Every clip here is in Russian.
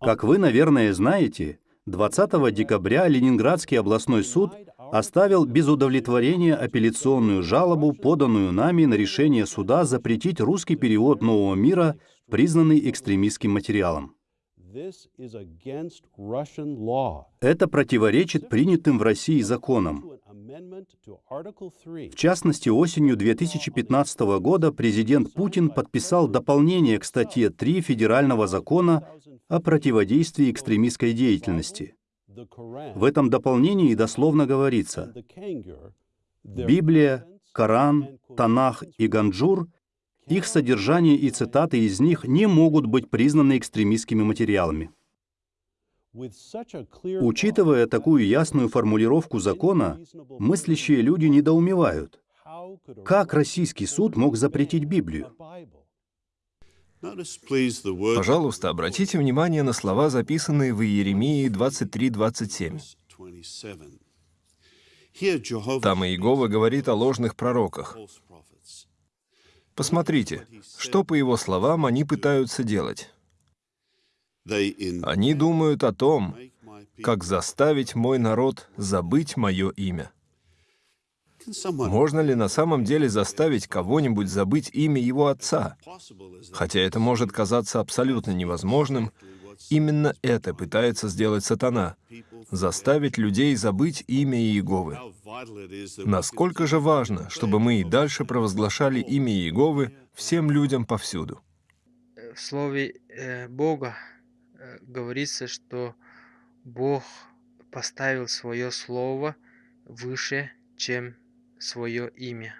Как вы, наверное, знаете, 20 декабря Ленинградский областной суд оставил без удовлетворения апелляционную жалобу, поданную нами на решение суда запретить русский перевод «Нового мира», признанный экстремистским материалом. Это противоречит принятым в России законам. В частности, осенью 2015 года президент Путин подписал дополнение к статье 3 Федерального закона о противодействии экстремистской деятельности. В этом дополнении дословно говорится, Библия, Коран, Танах и Ганджур их содержание и цитаты из них не могут быть признаны экстремистскими материалами. Учитывая такую ясную формулировку закона, мыслящие люди недоумевают, как российский суд мог запретить Библию? Пожалуйста, обратите внимание на слова, записанные в Иеремии 23.27. Там Иегова говорит о ложных пророках. Посмотрите, что, по его словам, они пытаются делать. Они думают о том, как заставить мой народ забыть мое имя. Можно ли на самом деле заставить кого-нибудь забыть имя его отца? Хотя это может казаться абсолютно невозможным, именно это пытается сделать сатана — заставить людей забыть имя Иеговы. Насколько же важно, чтобы мы и дальше провозглашали имя Иеговы всем людям повсюду. В слове э, Бога э, говорится, что Бог поставил свое слово выше, чем свое имя.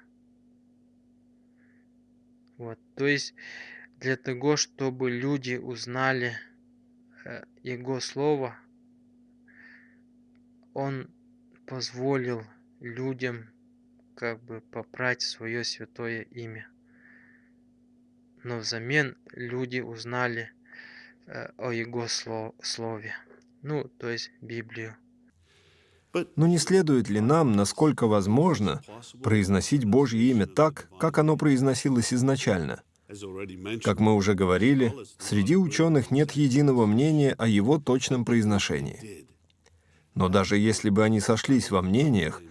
Вот, то есть для того, чтобы люди узнали э, Его Слово, Он позволил людям как бы попрать свое святое имя. Но взамен люди узнали э, о Его Слове, ну, то есть Библию. Но не следует ли нам, насколько возможно, произносить Божье имя так, как оно произносилось изначально? Как мы уже говорили, среди ученых нет единого мнения о его точном произношении. Но даже если бы они сошлись во мнениях,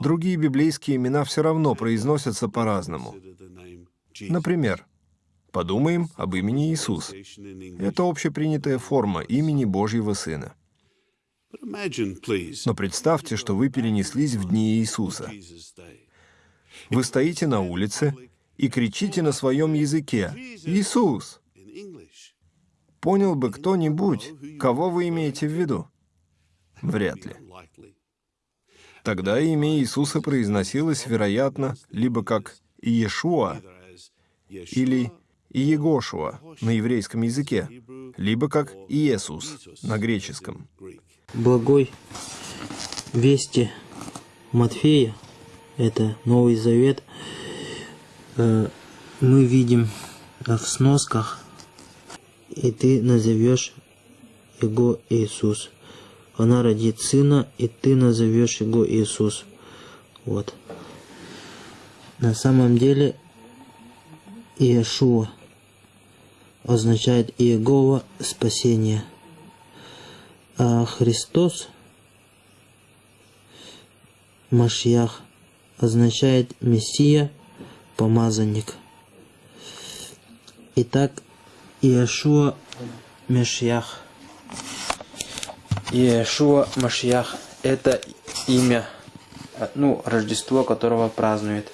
другие библейские имена все равно произносятся по-разному. Например, подумаем об имени Иисус. Это общепринятая форма имени Божьего Сына. Но представьте, что вы перенеслись в дни Иисуса. Вы стоите на улице и кричите на своем языке «Иисус!». Понял бы кто-нибудь, кого вы имеете в виду? Вряд ли. Тогда имя Иисуса произносилось, вероятно, либо как Иешуа или Иегошуа на еврейском языке, либо как Иисус на греческом благой вести Матфея, это Новый Завет, э, мы видим в сносках, и ты назовешь его Иисус. Она родит сына, и ты назовешь его Иисус. Вот. На самом деле Иешуа означает Иегова спасение – а Христос, Машьях, означает Мессия, помазанник. Итак, Иешуа Машьях. Иешуа Машьях – это имя, ну, Рождество, которого празднует.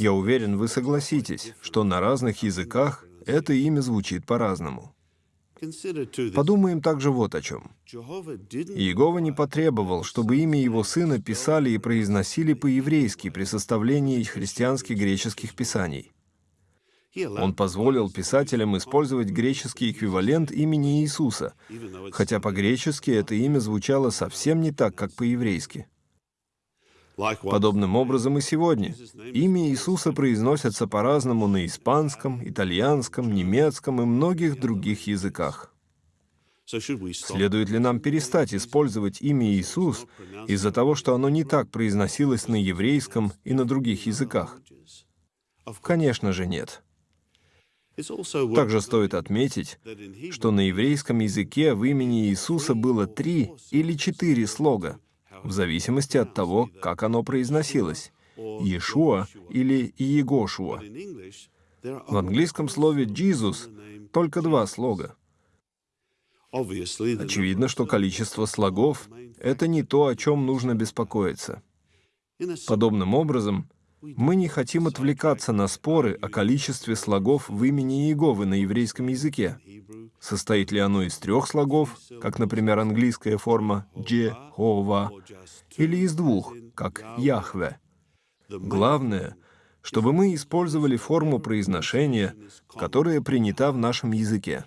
Я уверен, вы согласитесь, что на разных языках это имя звучит по-разному. Подумаем также вот о чем. Иегова не потребовал, чтобы имя его сына писали и произносили по-еврейски при составлении христианских греческих писаний. Он позволил писателям использовать греческий эквивалент имени Иисуса, хотя по-гречески это имя звучало совсем не так, как по-еврейски. Подобным образом и сегодня. Имя Иисуса произносится по-разному на испанском, итальянском, немецком и многих других языках. Следует ли нам перестать использовать имя Иисус из-за того, что оно не так произносилось на еврейском и на других языках? Конечно же, нет. Также стоит отметить, что на еврейском языке в имени Иисуса было три или четыре слога, в зависимости от того, как оно произносилось — Иешуа или Иегошуа. В английском слове «Jesus» только два слога. Очевидно, что количество слогов — это не то, о чем нужно беспокоиться. Подобным образом, мы не хотим отвлекаться на споры о количестве слогов в имени Иеговы на еврейском языке. Состоит ли оно из трех слогов, как, например, английская форма «Джехова», или из двух, как «Яхве». Главное, чтобы мы использовали форму произношения, которая принята в нашем языке.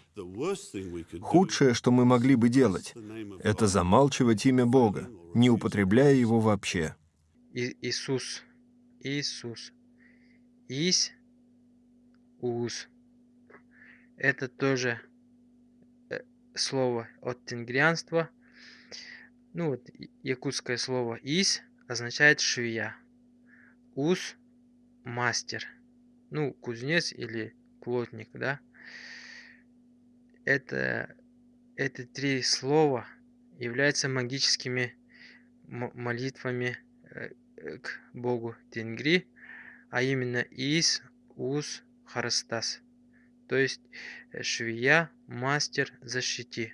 Худшее, что мы могли бы делать, это замалчивать имя Бога, не употребляя его вообще. Иисус Иисус. Ис, Уз. Это тоже э, слово от тенгрианства. Ну вот, якутское слово «ис» означает швея. «Ус» — мастер. Ну, кузнец или плотник, да. Это, эти три слова являются магическими молитвами э, к богу Тенгри, а именно Ис, Ус, Харастас, то есть э, швея, мастер, защити.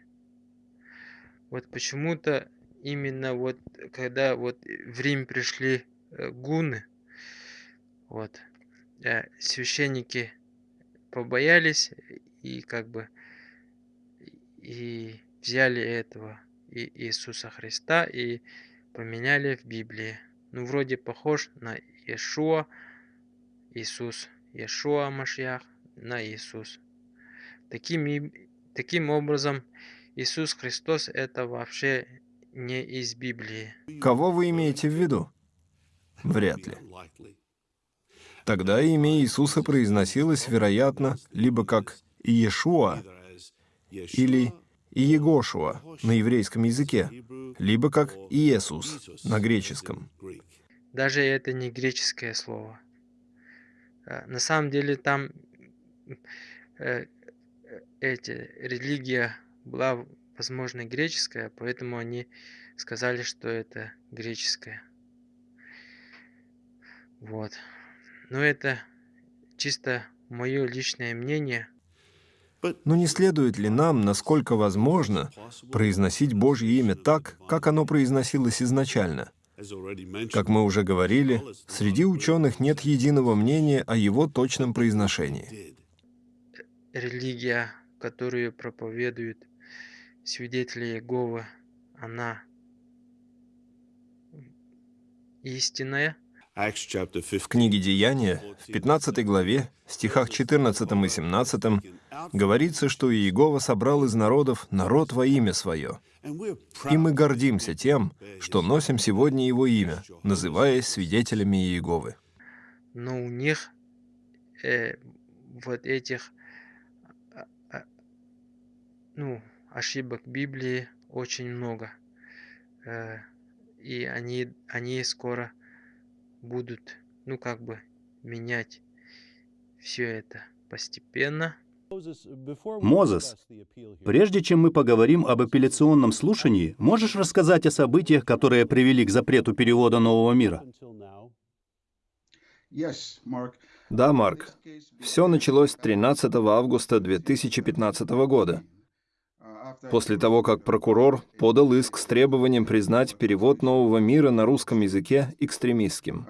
Вот почему-то именно вот когда вот в Рим пришли э, гуны, вот, э, священники побоялись и как бы и взяли этого Иисуса Христа и поменяли в Библии ну, вроде похож на Иешуа, Иисус, Иешуа Машьях на Иисус. Таким, таким образом, Иисус Христос это вообще не из Библии. Кого вы имеете в виду? Вряд ли. Тогда имя Иисуса произносилось, вероятно, либо как Иешуа или Иегошуа на еврейском языке, либо как Иисус на греческом. Даже это не греческое слово. А, на самом деле там э, эти, религия была, возможно, греческая, поэтому они сказали, что это греческое. Вот. Но это чисто мое личное мнение – но не следует ли нам, насколько возможно, произносить Божье имя так, как оно произносилось изначально? Как мы уже говорили, среди ученых нет единого мнения о его точном произношении. Религия, которую проповедуют свидетели Иеговы, она истинная, в книге «Деяния», в 15 главе, стихах 14 и 17, говорится, что Иегова собрал из народов народ во имя свое. И мы гордимся тем, что носим сегодня его имя, называясь свидетелями Иеговы. Но у них э, вот этих а, ну, ошибок Библии очень много. Э, и они, они скоро будут, ну как бы, менять все это постепенно. Мозес, прежде чем мы поговорим об апелляционном слушании, можешь рассказать о событиях, которые привели к запрету перевода Нового мира? Да, Марк. Все началось 13 августа 2015 года после того, как прокурор подал иск с требованием признать перевод «Нового мира» на русском языке экстремистским.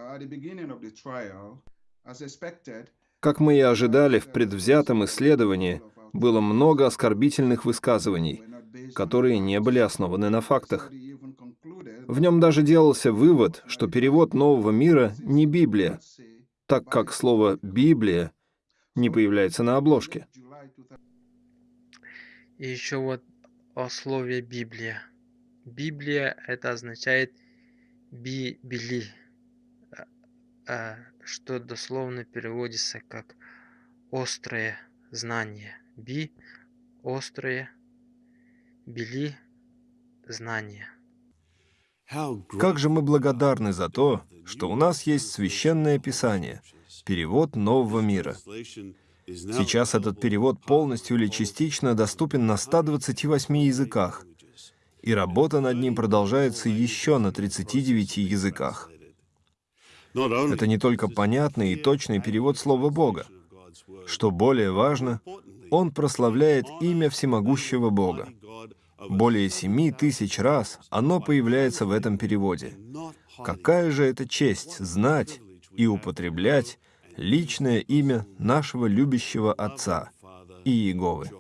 Как мы и ожидали, в предвзятом исследовании было много оскорбительных высказываний, которые не были основаны на фактах. В нем даже делался вывод, что перевод «Нового мира» не Библия, так как слово «Библия» не появляется на обложке. И еще вот о слове Библия. Библия это означает бибели, а, а, что дословно переводится как острое знание. Би – острое, бели – знание. Как же мы благодарны за то, что у нас есть священное писание, перевод нового мира. Сейчас этот перевод полностью или частично доступен на 128 языках, и работа над ним продолжается еще на 39 языках. Это не только понятный и точный перевод Слова Бога. Что более важно, он прославляет имя всемогущего Бога. Более семи тысяч раз оно появляется в этом переводе. Какая же это честь знать и употреблять личное имя нашего любящего Отца и Иеговы.